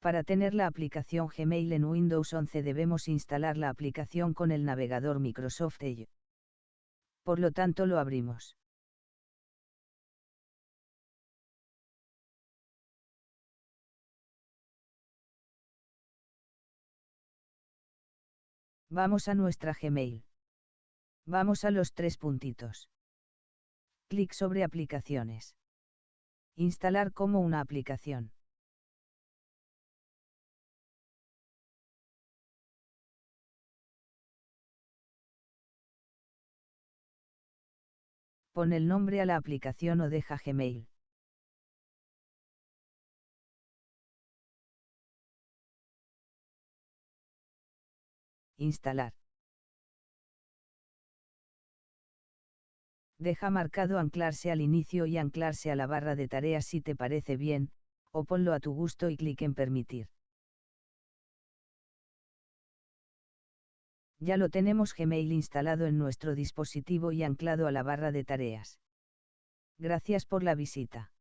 Para tener la aplicación Gmail en Windows 11 debemos instalar la aplicación con el navegador Microsoft Edge. Por lo tanto lo abrimos. Vamos a nuestra Gmail. Vamos a los tres puntitos. Clic sobre aplicaciones. Instalar como una aplicación. Pon el nombre a la aplicación o deja Gmail. Instalar. Deja marcado anclarse al inicio y anclarse a la barra de tareas si te parece bien, o ponlo a tu gusto y clic en permitir. Ya lo tenemos Gmail instalado en nuestro dispositivo y anclado a la barra de tareas. Gracias por la visita.